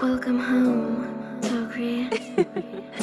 Welcome home, Sogri.